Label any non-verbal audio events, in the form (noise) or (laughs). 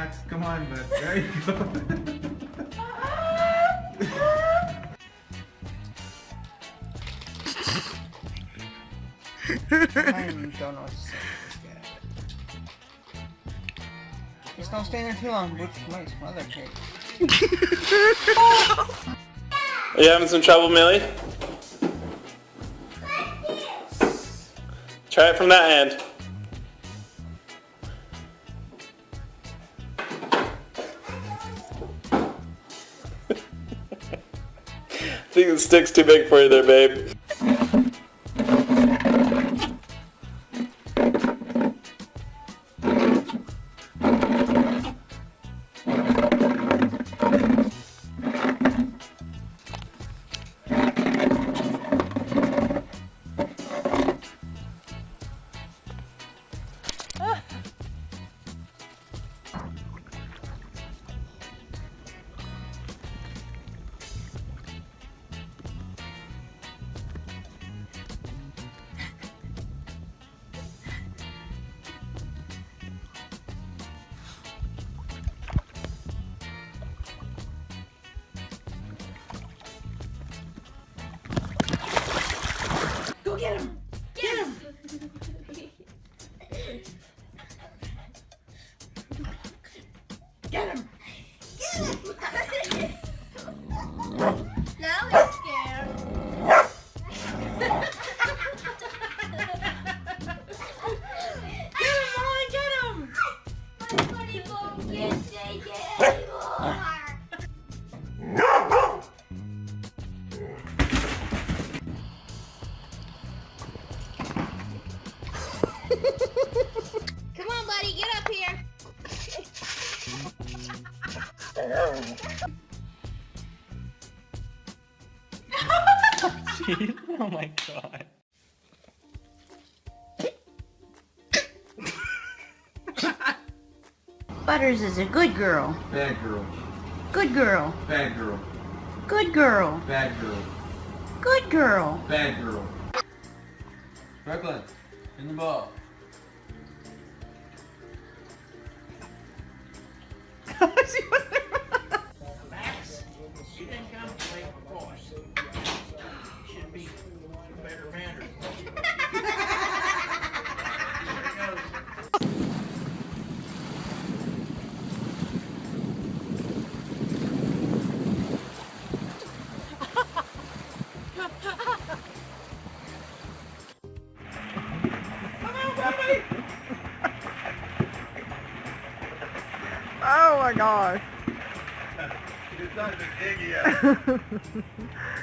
Max, come on, bud. There you go. I don't know what to say. Just don't stay there too long, Butch might smother cake. Are you having some trouble, Millie? Try it from that end. The stick's too big for you there, babe. Oh my god. Butters is a good girl. Bad girl. Good girl. Bad girl. Good girl. Bad girl. Good girl. Bad girl. Brooklyn, in the ball. Max, (laughs) Oh my gosh. (laughs) It's not the dig yet. (laughs)